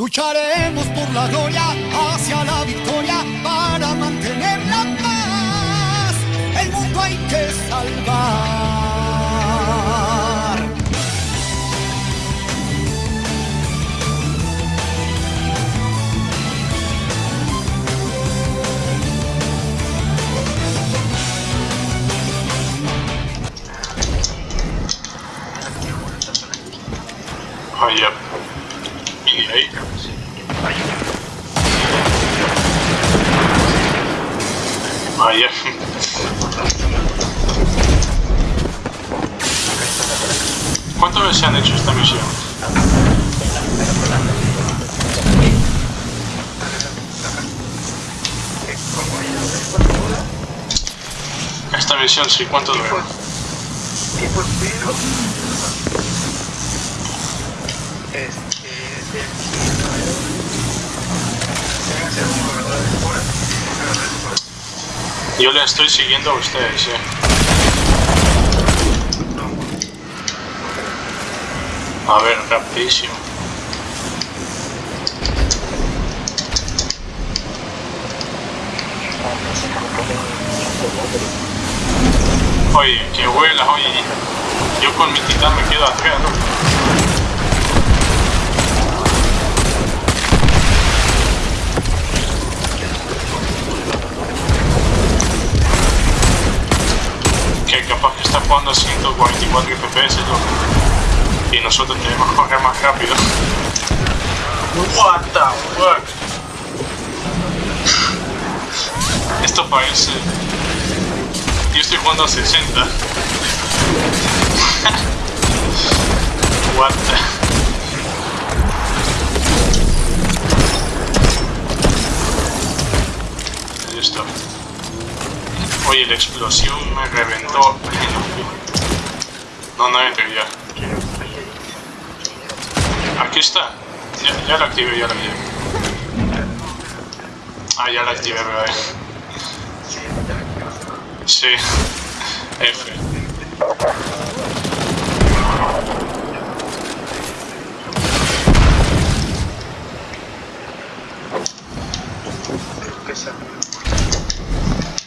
Lucharemos por la gloria hacia la victoria para mantener la paz. El mundo hay que salvar. Yep. ¿Cuántas veces han hecho esta misión? Esta misión sí, ¿cuánto dura? Este de deben ser un corredor de fuera Yo le estoy siguiendo a ustedes, eh. A ver, rapidísimo. Oye, que vuelas, oye. Yo con mi titán me quedo atrás, ¿no? Capaz que está jugando a 144 FPS. Y nosotros tenemos que correr más rápido. What the fuck? Esto parece... Yo estoy jugando a 60. What the... Está. Oye, la explosión me reventó. No, no entro ya. Aquí está. Ya, ya la activé, ya la activé. Ah, ya la activé, bebé. Sí. F.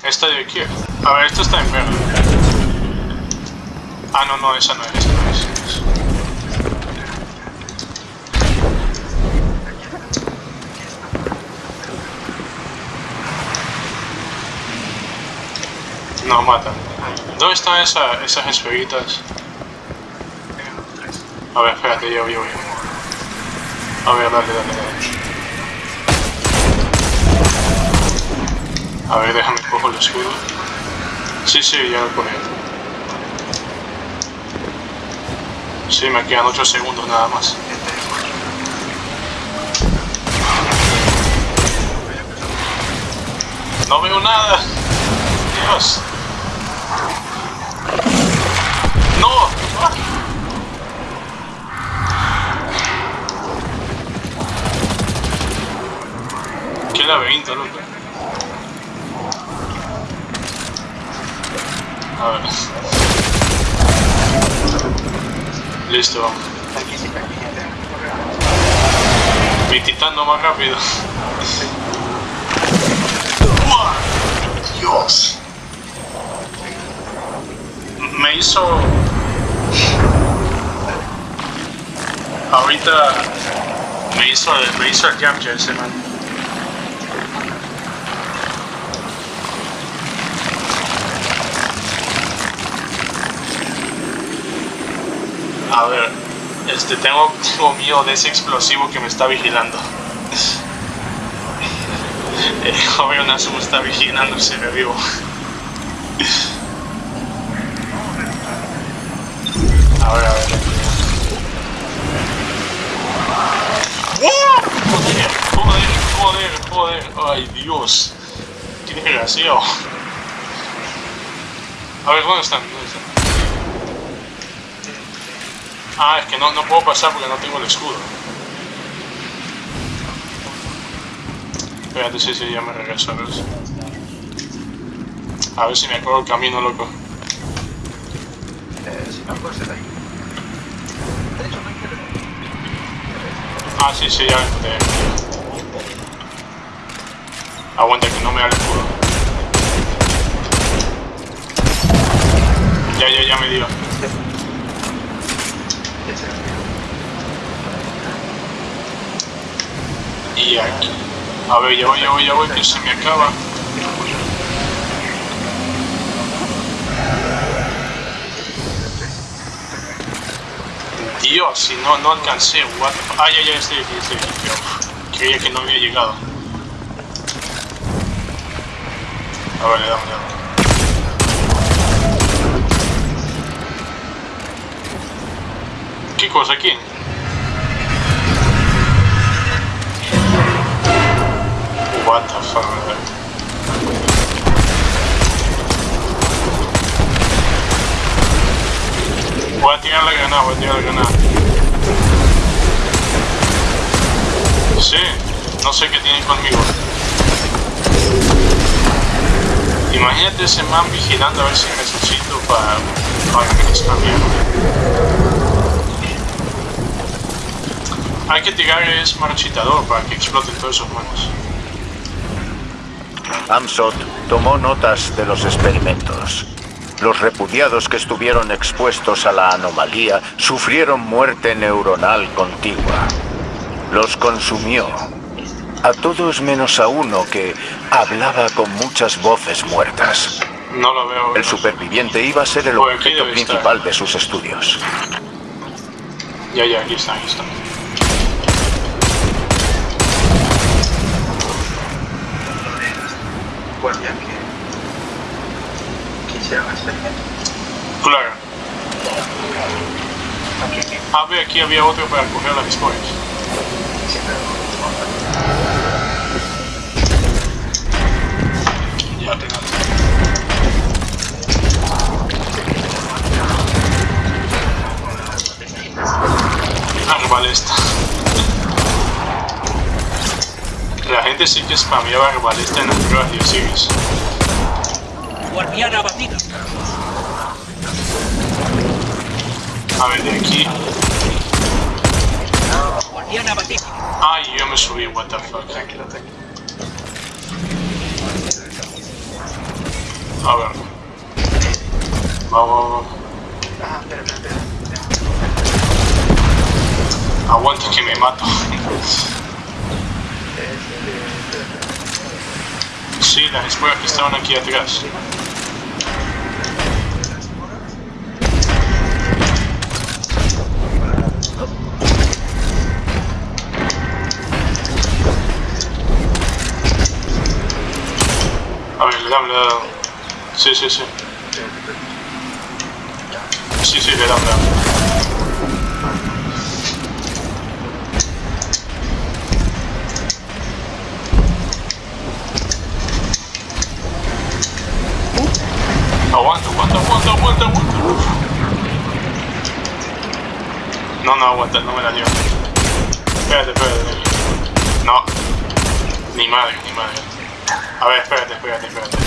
Esta de aquí. A ver, esta está en verde. Ah, no, no, esa no es, esa no es. No, mata. ¿Dónde están esa, esas esferitas? A ver, espérate, yo, yo, yo. A ver, dale, dale, dale. A ver, déjame cojo el escudo. Sí, sí, ya lo cogí. Sí, me quedan 8 segundos nada más. No veo nada. Dios. Listo. aquí sí aquí ya Mi titán más rápido. Dios. Me hizo... Ahorita me hizo, me hizo el capture ese man. A ver, este, tengo, tengo miedo de ese explosivo que me está vigilando. El joven está vigilando si me vivo. A ver, a ver. Joder, joder, joder, joder. Ay, Dios. Qué desgraciado. A ver, ¿dónde están? ¿Dónde están? Ah, es que no, no puedo pasar porque no tengo el escudo. Espérate, sí, sí, ya me regreso a ver. si- A ver si me acuerdo el camino, loco. Eh, si no, pues ahí. Ah, sí, sí, ya encontré. Aguanta que no me da el escudo. Ya, ya, ya me dio. Y aquí. A ver, ya voy, ya voy, ya voy, que se me acaba. Dios, si no, no alcancé, what fu- Ah, ya, ya, estoy aquí, estoy aquí. Creía que no había llegado. A ver, le damos, le damos. ¿Qué cosa aquí? What the fuck. Voy a tirar la granada, voy a tirar la granada. Sí, no sé qué tienen conmigo. Imagínate ese man vigilando a ver si necesito para, para que les cambie. Hay que tirar es marchitador para que exploten todos esos manos. Amsot tomó notas de los experimentos. Los repudiados que estuvieron expuestos a la anomalía sufrieron muerte neuronal contigua. Los consumió. A todos menos a uno que hablaba con muchas voces muertas. No lo veo. El superviviente iba a ser el aquí objeto estar. principal de sus estudios. Ya, ya, aquí está, aquí está. Guardia que quisiera. Claro. Aquí A ver, aquí había otro para coger las siempre Ya tengo. Arbalesta. La gente sí que spameaba arbalesta en las pruebas de Osiris. Guardiana abatida. A ver, de aquí. Guardiana abatida. Ay, yo me subí, what the fuck. tranquilo, tranquilo. A ver. Vamos, vamos. Ah, espera, espera, espera. Aguanta que me mato. Sí, las escuelas que estaban aquí atrás. A ver, le dame, le dame. Sí, sí, sí. Sí, sí, le dame, le dame. Aguanta, aguanta, aguanta, aguanta, aguanta. No, no aguanta, no me la dio. Espérate, espérate. No. Ni madre, ni madre. A ver, espérate, espérate, espérate.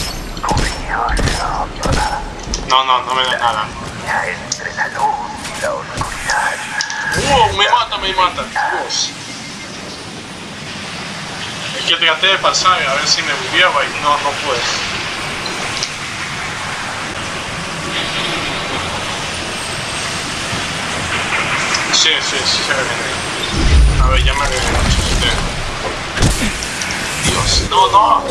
No, no, no me da nada. ¡Wow! Me mata, me mata. Dios. Es que traté de pasar a ver si me bugueaba y no, no pude. Sí, sí, sí, se reviene. A ver, ya me reviene. Dios, no, no.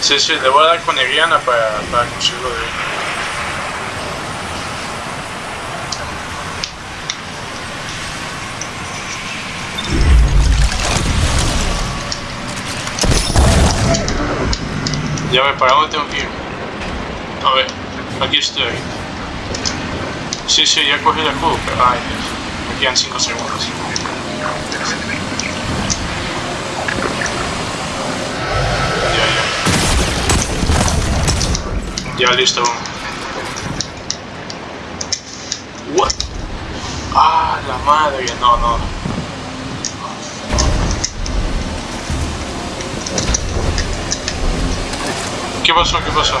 Sí, sí, le voy a dar con Eriana para, para conseguirlo de Ya ve, ¿para dónde tengo que ir? A ver, aquí estoy. Sí, sí, ya cogí el cubo, pero ay Dios, me quedan 5 segundos. Ya, ya. Ya listo. What? Ah, la madre, no, no. ¿Qué pasó? ¿Qué pasó?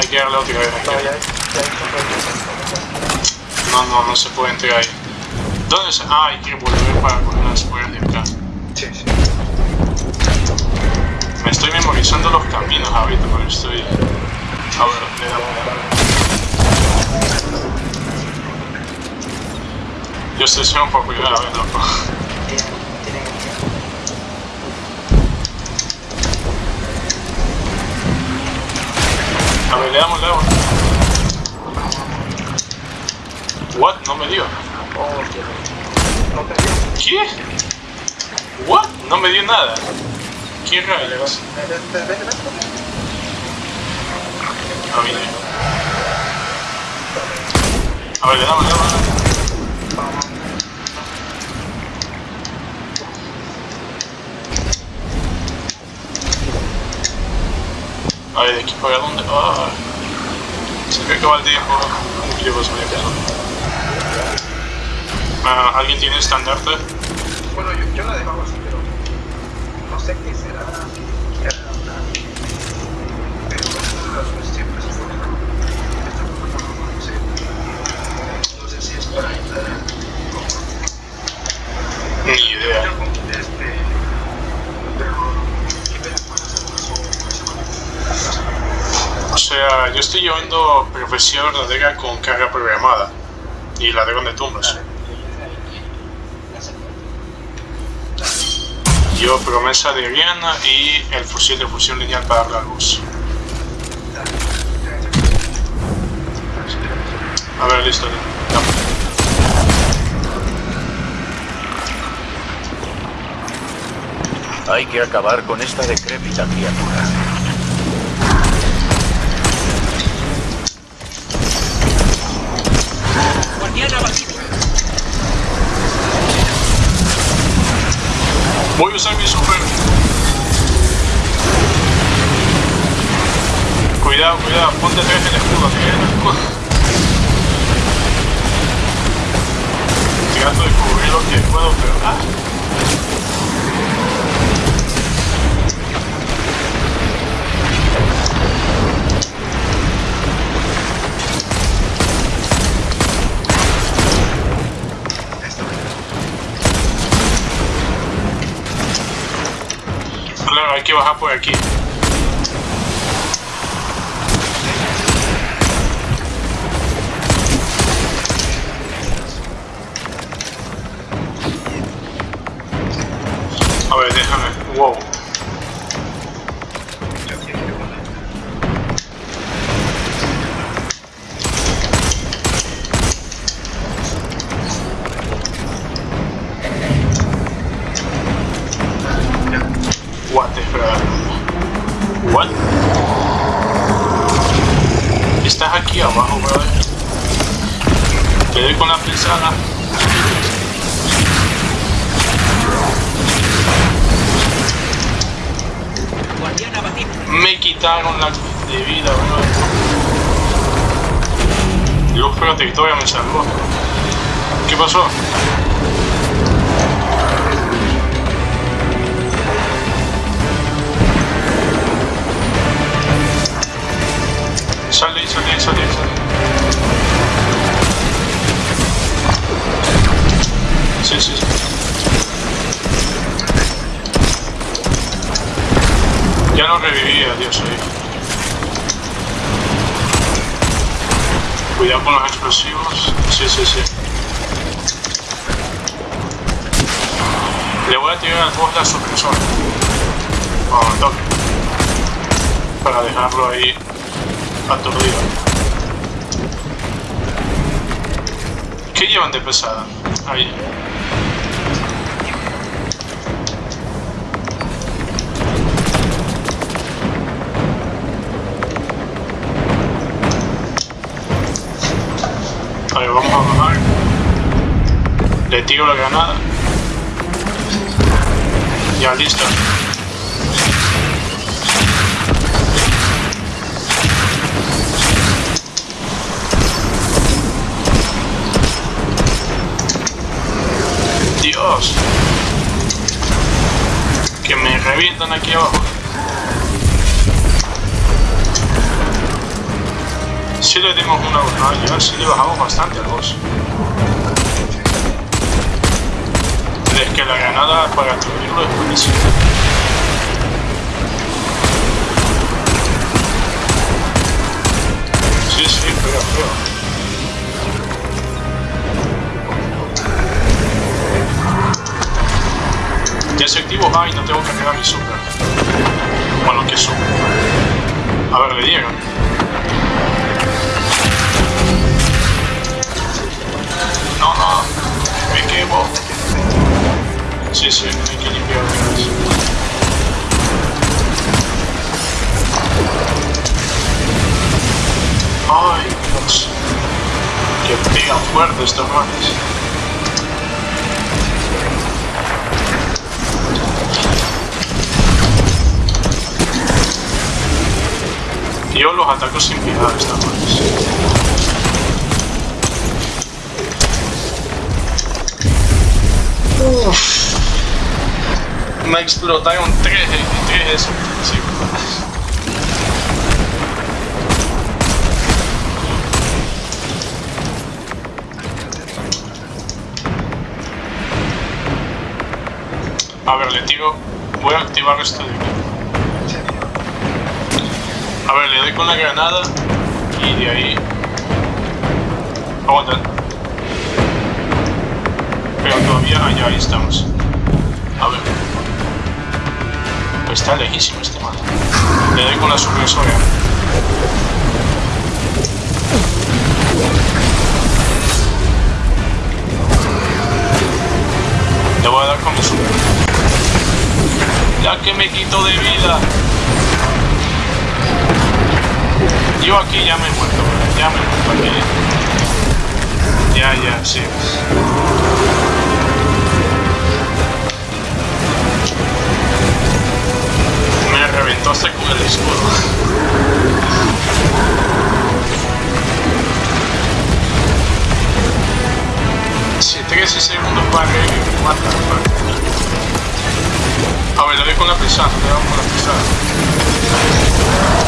Hay que darle otra vez. hay que No, No, no, se puede entrar ahí. ¿Dónde se.? Ah, hay que volver para coger las puertas de acá. Sí, sí. Me estoy memorizando los caminos ahorita, pero estoy. A ver, le damos. Yo estoy haciendo por primera vez, loco. Tienen, tienen el tiempo. A ver, le damos, le damos. What? No me dio. ¿Qué? What? No me dio nada. ¿Qué rayos? Vete, vete, vete, vete. A mí. A ver, le damos, le damos. A ver, de aquí para dónde. Ah. Se me acaba el tiempo. ¿Cómo que llevo medio peso? Ah, ¿Alguien tiene estandarte? Bueno, yo, yo la dejaba así, pero no sé qué será. qué hará, Pero bueno, siempre se pone. No sé. No sé si es para entrar. Ni idea. Este. Pero. ¿Qué penas pueden hacer con eso? O yo estoy llevando profecía verdadera con carga programada y ladrón de tumbas. Yo promesa de Rihanna y el fusil de fusión lineal para la luz. A ver, listo. Hay que acabar con esta decrépita criatura. Voy a usar mi super. Cuidado, cuidado, ponte atrás el escudo, que el escudo. De cubrir lo que puedo, pero. Claro, hay que bajar Con los explosivos. Sí, sí, sí. Le voy a tirar al boss la supresora. Toque. Para dejarlo ahí aturdido. ¿Qué llevan de pesada? Ahí. Ver, vamos a bajar. Le tiro la granada. Ya, listo. Dios. Que me revientan aquí abajo. Sí le dimos una no, ya sí le bajamos bastante al boss. Es que la granada para destruirlo es buenísima. Sí, sí, pega, pega. Desactivo A y no tengo que cargar mi super. Bueno, que super. A ver, le dieron. No, no, me quemo. Sí, sí, hay que limpiar. Ay, Dios. Que pegan fuerte estos manes. Yo los ataco sin piedad estas manes. Uff. Me explotaron tres, tres de esos principios. A ver, le tiro. Voy a activar esto de aquí. A ver, le doy con la granada y de ahí. Aguanta. Todavía allá ahí estamos. A ver. Pues está lejísimo este man. Le doy con la supresora. Le voy a dar con mi super. Ya que me quito de vida. Yo aquí ya me he muerto, ya me he muerto aquí. Ya, ya, sí. Reventó hasta con el escudo. Sí, 13 segundos para que me mata. A ver, le doy con la pesada, le doy con la pesada.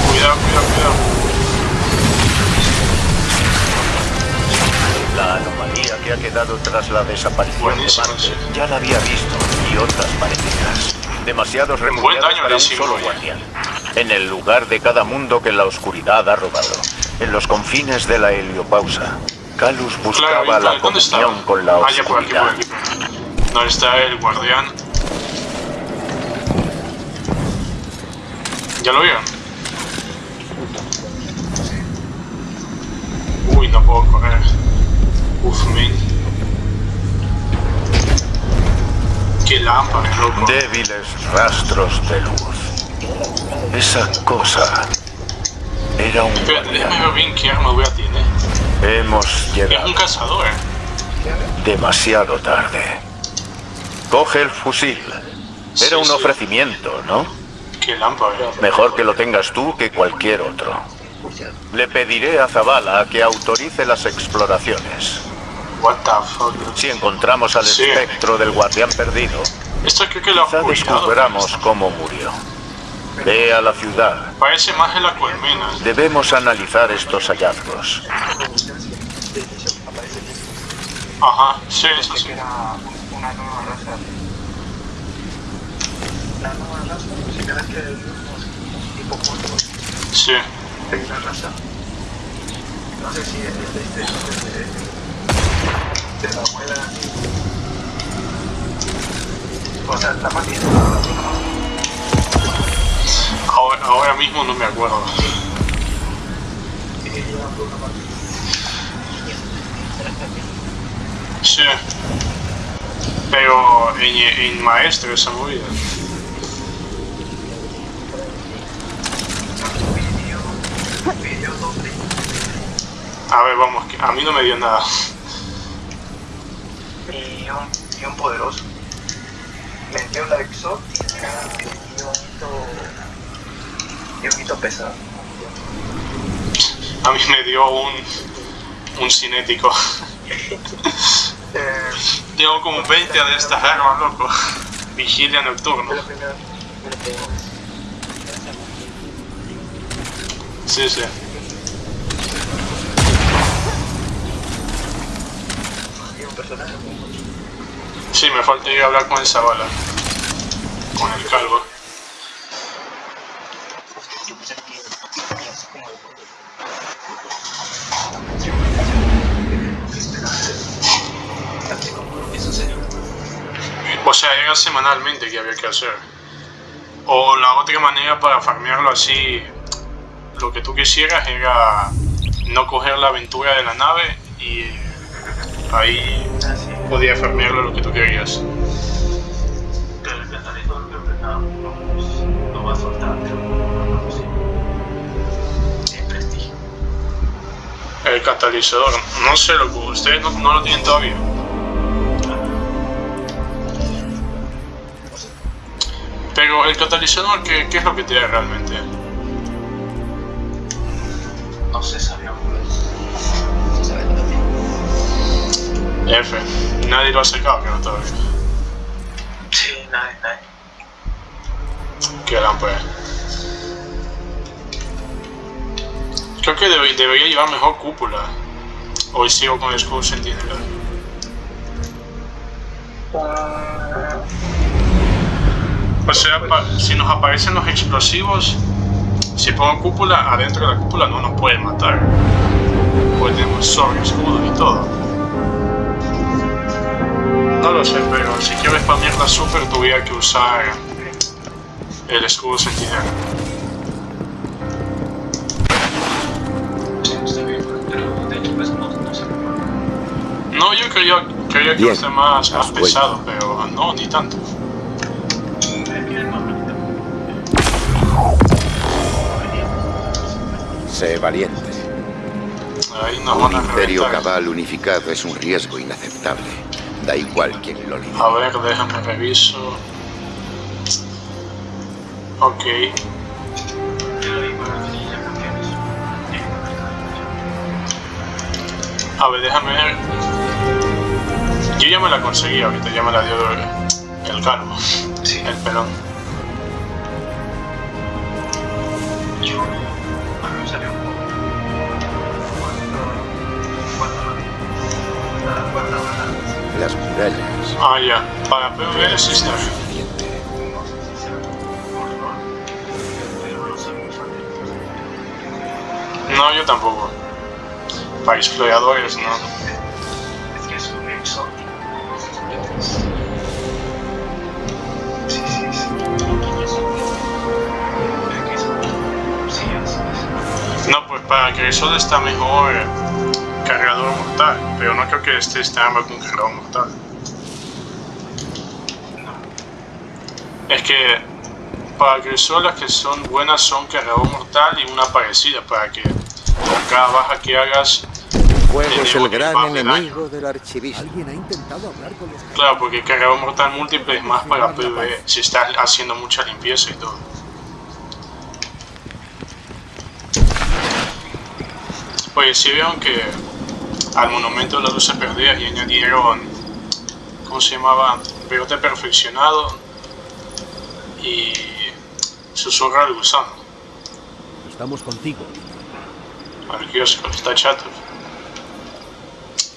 Cuidado, cuidado, cuidado. La anomalía que ha quedado tras la desaparición de Marte sí. ya la había visto y otras parecidas. Demasiados refugiados para un solo guardián. En el lugar de cada mundo que la oscuridad ha robado. En los confines de la heliopausa. Calus buscaba Claro, la ¿y ¿dónde está? comunión con la ya por aquí, por oscuridad. aquí. ¿Dónde está el guardián? ¿Ya lo vieron? Uy, no puedo correr. Uf, men. Qué lámpara, loco. Débiles rastros de luz. Esa cosa era un Espérate, déjame ver bien qué arma voy a tener. Hemos Es un llegado cazador. demasiado tarde. Coge el fusil. Sí, Era un sí. ofrecimiento, ¿no? Qué lámpara. Mejor que lo tengas tú que cualquier otro. Le pediré a Zavala que autorice las exploraciones. What the fuck. Si encontramos al Sí. espectro del guardián perdido, Esto creo que lo quizá descubramos cómo murió. Ve a la ciudad. Parece más en la colmena. Debemos analizar estos hallazgos. Ajá, sí, eso sí. que era una nueva raza. La nueva raza, si crees que hay unos tipo Sí. raza. No sé si es de este, de, de, de la abuela. O sea, bien. Ahora, ahora mismo no me acuerdo. Sí. Pero en, en maestro esa movida. A ver, vamos, a mí no me dio nada guion, guion poderoso. Meteola exótica y un hito, y un hito pesado. A mí me dio un, un cinético. eh, Llevo como 20 de estas armas, loco. Vigilia nocturna. Sí, sí. un personaje Sí, me falta ir a hablar con el Zabala. Con el calvo. O sea, era semanalmente que había que hacer. O la otra manera para farmearlo así, lo que tú quisieras era no coger la aventura de la nave y ahí podías farmearlo lo que tú querías. El catalizador no, sé lo que ustedes no, lo tienen todavía. Pero el catalizador, ¿qué, es lo que da realmente? No sé, sabía. F. Nadie lo ha sacado, creo todavía. Sí, nadie, nadie. Qué lámpara. Creo que debe- debería llevar mejor cúpula. Hoy sigo con el escudo sentinela. O sea, pa- si nos aparecen los explosivos, si pongo cúpula, adentro de la cúpula no nos pueden matar. Pues tenemos sobre escudo y todo. No lo sé, pero si quiero spamear la super tuviera que usar el escudo sentinela. Pues no, no sé. No, yo creía, creía que ser más, más has vuelto. pesado, pero no, ni tanto. Sé valiente. Ahí nos Un imperio reventar. cabal unificado es un riesgo inaceptable. Da igual quien lo lidere. A ver, déjame reviso. Ok. A ver, déjame ver. Yo ya me la conseguí ahorita, ya me la dio el, el calvo, Sí, el pelón. Las murallas. Ah, ya. Para PvE sí está bien. No yo tampoco. Para exploradores, no. No, pues para que eso está mejor cargador mortal, pero no creo que este esté armado con cargador mortal. Es que para las que son buenas son cargador mortal y una parecida para que con cada baja que hagas, Fuego es el gran enemigo del archivismo. Alguien ha intentado hablar con los claro, porque cargador mortal múltiple es más para PvE, si estás haciendo mucha limpieza y todo. Oye, si vieron que al monumento de las luces perdidas y añadieron, ¿cómo se llamaba? Pegote perfeccionado y susurra al gusano. Estamos contigo. al kiosco, está chato.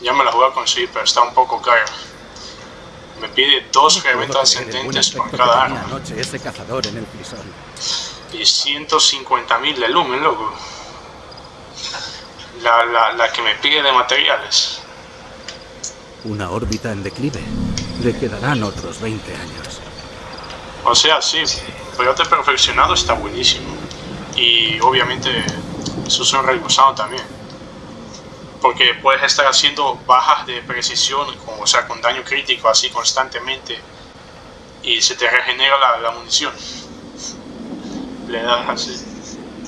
Ya me la voy a conseguir, pero está un poco cara. Me pide dos reventas ascendentes por cada arma anoche ese cazador en el y 150 mil de lumen, loco. La, la, la que me pide de materiales. Una órbita en declive. Le quedarán otros 20 años. O sea, sí, pegote perfeccionado está buenísimo. Y obviamente susurra el gusano también. Porque puedes estar haciendo bajas de precisión, con- o sea, con daño crítico así constantemente. Y se te regenera la, la munición. Le das así.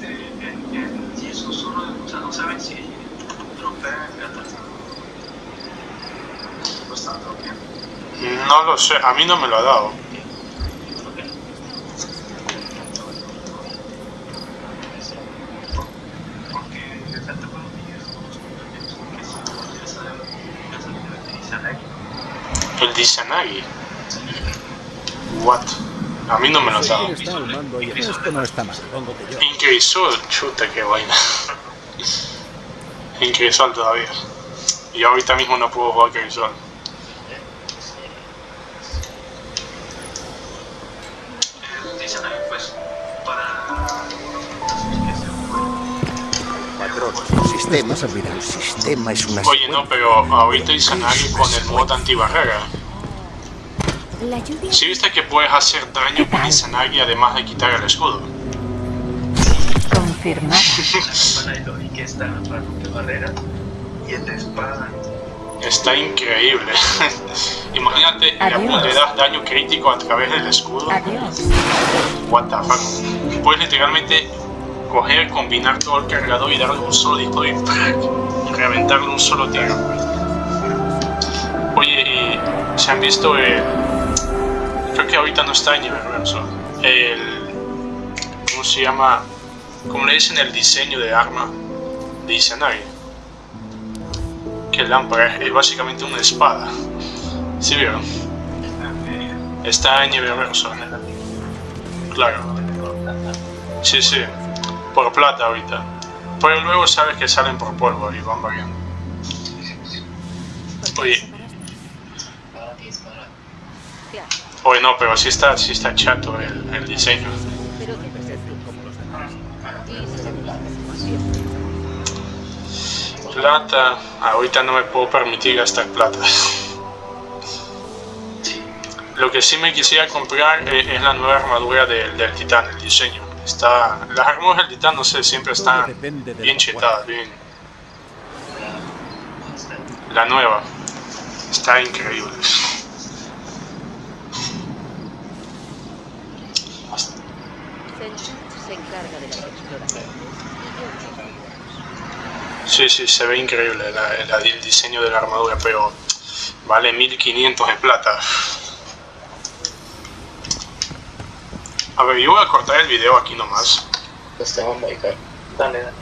Eh, en- en- Y el susurro de gusano, ¿saben si tropea el gato? ¿No lo sé, a mí no me lo ha dado. El Disanagi. What? A mí no me lo ha dado. esto no está mal. Incrisol, chuta, qué vaina en Crisol todavía. Y ahorita mismo no puedo jugar Crisol. sistema, El sistema es una... Oye, no, pero ahorita hice con el mod antibarrera. Si ¿Sí viste que puedes hacer daño con Izanagi además de quitar el escudo. y que está para romper barreras y el de espada Está increíble. Imagínate, le, das daño crítico a través del escudo. Adiós. What the fuck. Puedes literalmente coger, combinar todo el cargador y darle un solo disparo y ¡prac! reventarle un solo tiro. Oye, y se han visto el. Creo que ahorita no está en nivel reverso. El. ¿Cómo se llama? ¿Cómo le dicen el diseño de arma de Izanagi? Que lámpara es, básicamente una espada. ¿Sí vieron? Está en nivel reverso. Claro. Sí, sí. Por plata ahorita. Pero luego sabes que salen por polvo y van variando. Oye. Oye, no, pero sí está, sí está chato el diseño. Plata. Ahorita no me puedo permitir gastar plata. Lo que sí me quisiera comprar es, es la nueva armadura del, del titán, el diseño. Está, las armaduras del titán, no sé, siempre están bien chetadas, bien. La nueva. Está increíble. se encarga de. Sí, sí, se ve increíble la- la- el diseño de la armadura, pero vale 1500 de plata. A ver, yo voy a cortar el video aquí nomás. Dale, dale.